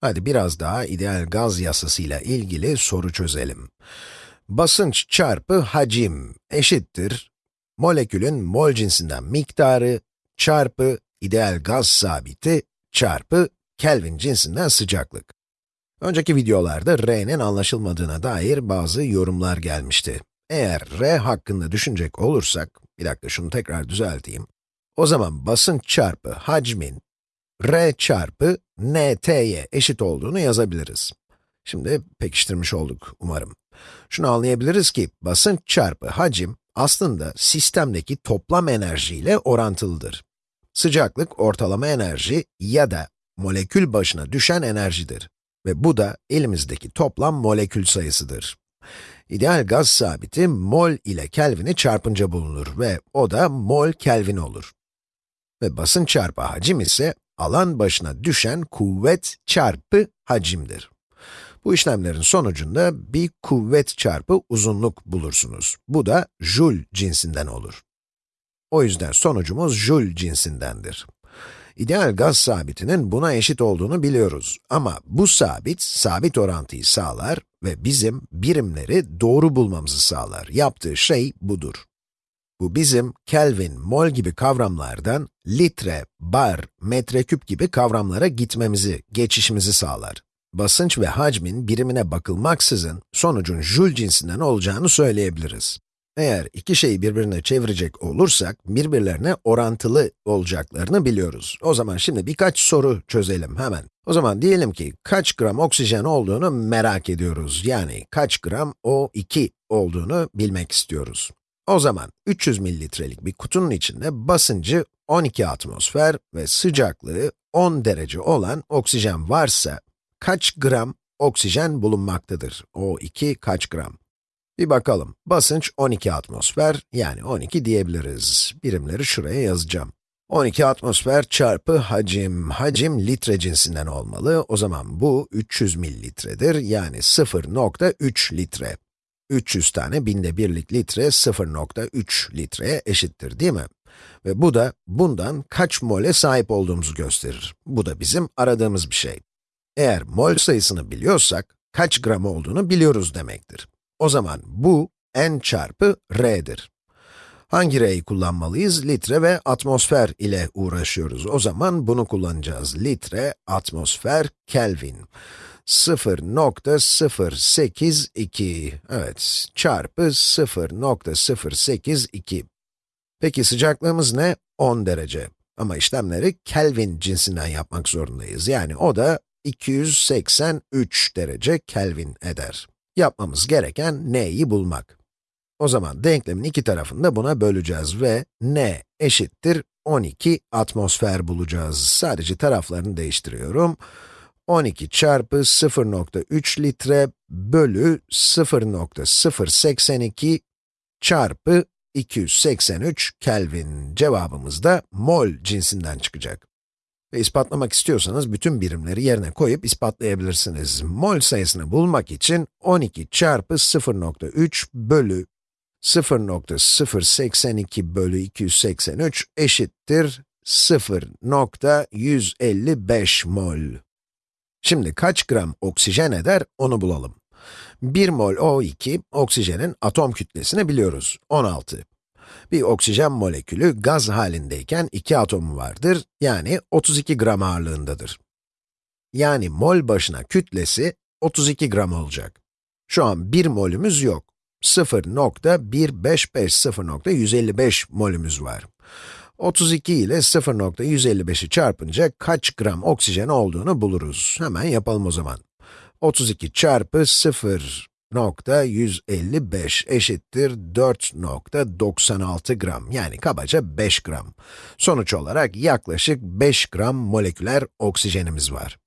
Hadi biraz daha ideal gaz yasasıyla ilgili soru çözelim. Basınç çarpı hacim eşittir molekülün mol cinsinden miktarı çarpı ideal gaz sabiti çarpı Kelvin cinsinden sıcaklık. Önceki videolarda R'nin anlaşılmadığına dair bazı yorumlar gelmişti. Eğer R hakkında düşünecek olursak, bir dakika şunu tekrar düzelteyim. O zaman basınç çarpı hacmin R çarpı NT'ye eşit olduğunu yazabiliriz. Şimdi pekiştirmiş olduk umarım. Şunu anlayabiliriz ki basınç çarpı hacim aslında sistemdeki toplam enerji ile orantılıdır. Sıcaklık ortalama enerji ya da molekül başına düşen enerjidir. Ve bu da elimizdeki toplam molekül sayısıdır. İdeal gaz sabiti mol ile Kelvin'i çarpınca bulunur ve o da mol Kelvin olur. Ve basınç çarpı hacim ise alan başına düşen kuvvet çarpı hacimdir. Bu işlemlerin sonucunda bir kuvvet çarpı uzunluk bulursunuz. Bu da joule cinsinden olur. O yüzden sonucumuz joule cinsindendir. İdeal gaz sabitinin buna eşit olduğunu biliyoruz. Ama bu sabit, sabit orantıyı sağlar ve bizim birimleri doğru bulmamızı sağlar. Yaptığı şey budur. Bu bizim Kelvin, mol gibi kavramlardan litre, bar, metreküp gibi kavramlara gitmemizi, geçişimizi sağlar. Basınç ve hacmin birimine bakılmaksızın sonucun joule cinsinden olacağını söyleyebiliriz. Eğer iki şeyi birbirine çevirecek olursak, birbirlerine orantılı olacaklarını biliyoruz. O zaman şimdi birkaç soru çözelim hemen. O zaman diyelim ki kaç gram oksijen olduğunu merak ediyoruz. Yani kaç gram O2 olduğunu bilmek istiyoruz. O zaman 300 mililitrelik bir kutunun içinde basıncı 12 atmosfer ve sıcaklığı 10 derece olan oksijen varsa, kaç gram oksijen bulunmaktadır? O2 kaç gram? Bir bakalım. Basınç 12 atmosfer, yani 12 diyebiliriz. Birimleri şuraya yazacağım. 12 atmosfer çarpı hacim. Hacim litre cinsinden olmalı. O zaman bu 300 mililitredir, yani 0.3 litre. 300 tane binde birlik litre 0.3 litreye eşittir değil mi? Ve bu da bundan kaç mole sahip olduğumuzu gösterir. Bu da bizim aradığımız bir şey. Eğer mol sayısını biliyorsak, kaç gram olduğunu biliyoruz demektir. O zaman bu n çarpı r'dir. Hangi r'yi kullanmalıyız? Litre ve atmosfer ile uğraşıyoruz. O zaman bunu kullanacağız. Litre, atmosfer, Kelvin. 0.082, evet, çarpı 0.082. Peki sıcaklığımız ne? 10 derece. Ama işlemleri Kelvin cinsinden yapmak zorundayız. Yani o da 283 derece Kelvin eder. Yapmamız gereken n'yi bulmak. O zaman denklemin iki tarafını da buna böleceğiz ve n eşittir 12 atmosfer bulacağız. Sadece taraflarını değiştiriyorum. 12 çarpı 0.3 litre bölü 0.082 çarpı 283 Kelvin. Cevabımız da mol cinsinden çıkacak. Ve ispatlamak istiyorsanız bütün birimleri yerine koyup ispatlayabilirsiniz. Mol sayısını bulmak için 12 çarpı 0.3 bölü 0.082 bölü 283 eşittir 0.155 mol. Şimdi kaç gram oksijen eder onu bulalım. 1 mol O2, oksijenin atom kütlesini biliyoruz, 16. Bir oksijen molekülü gaz halindeyken iki atomu vardır, yani 32 gram ağırlığındadır. Yani mol başına kütlesi 32 gram olacak. Şu an 1 molümüz yok. 0.1550 0.155 molümüz var. 32 ile 0.155'i çarpınca kaç gram oksijen olduğunu buluruz. Hemen yapalım o zaman. 32 çarpı 0.155 eşittir 4.96 gram, yani kabaca 5 gram. Sonuç olarak yaklaşık 5 gram moleküler oksijenimiz var.